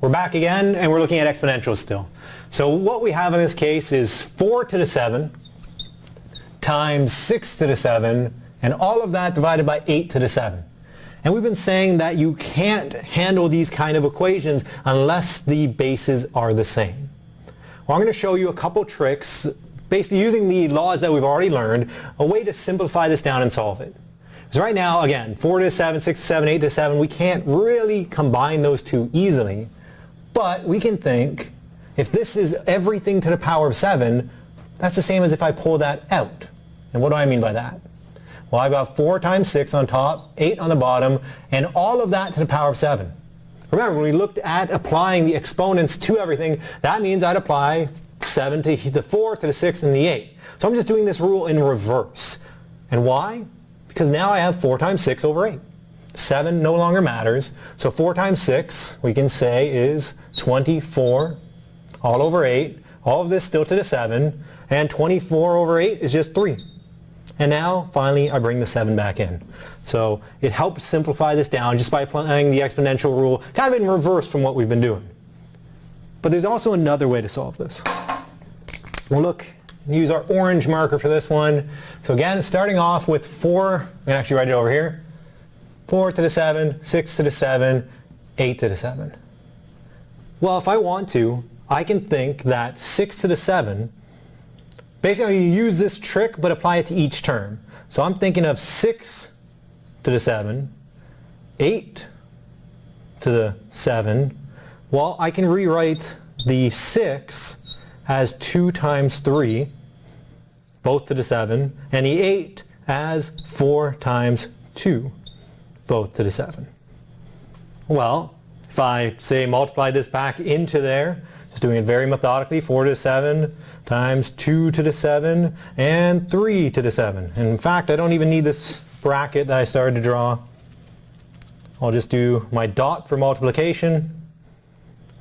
We're back again and we're looking at exponentials still. So what we have in this case is 4 to the 7 times 6 to the 7 and all of that divided by 8 to the 7. And we've been saying that you can't handle these kind of equations unless the bases are the same. Well, I'm going to show you a couple tricks, basically using the laws that we've already learned, a way to simplify this down and solve it. Because right now, again, 4 to 7, 6 to 7, 8 to 7, we can't really combine those two easily. But we can think, if this is everything to the power of 7, that's the same as if I pull that out. And what do I mean by that? Well, I've got 4 times 6 on top, 8 on the bottom, and all of that to the power of 7. Remember, when we looked at applying the exponents to everything, that means I'd apply 7 to the 4, to the 6, and the 8. So I'm just doing this rule in reverse. And why? Because now I have 4 times 6 over 8. 7 no longer matters. So 4 times 6, we can say, is 24 all over 8. All of this still to the 7. And 24 over 8 is just 3. And now, finally, I bring the 7 back in. So it helps simplify this down just by applying the exponential rule, kind of in reverse from what we've been doing. But there's also another way to solve this. We'll look, use our orange marker for this one. So again, starting off with 4, I'm going to actually write it over here. 4 to the 7, 6 to the 7, 8 to the 7. Well, if I want to, I can think that 6 to the 7 Basically, you use this trick, but apply it to each term. So I'm thinking of 6 to the 7, 8 to the 7. Well, I can rewrite the 6 as 2 times 3, both to the 7, and the 8 as 4 times 2, both to the 7. Well, if I say multiply this back into there, just doing it very methodically, 4 to the 7, times 2 to the 7 and 3 to the 7. And in fact, I don't even need this bracket that I started to draw. I'll just do my dot for multiplication.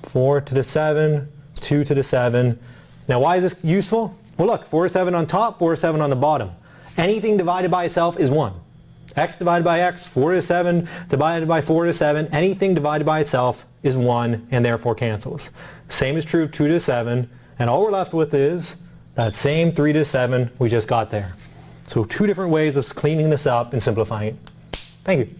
4 to the 7, 2 to the 7. Now why is this useful? Well look, 4 to 7 on top, 4 to 7 on the bottom. Anything divided by itself is 1. X divided by x, 4 to 7 divided by 4 to 7, anything divided by itself is 1 and therefore cancels. Same is true of 2 to 7, and all we're left with is that same 3 to 7 we just got there. So two different ways of cleaning this up and simplifying it. Thank you.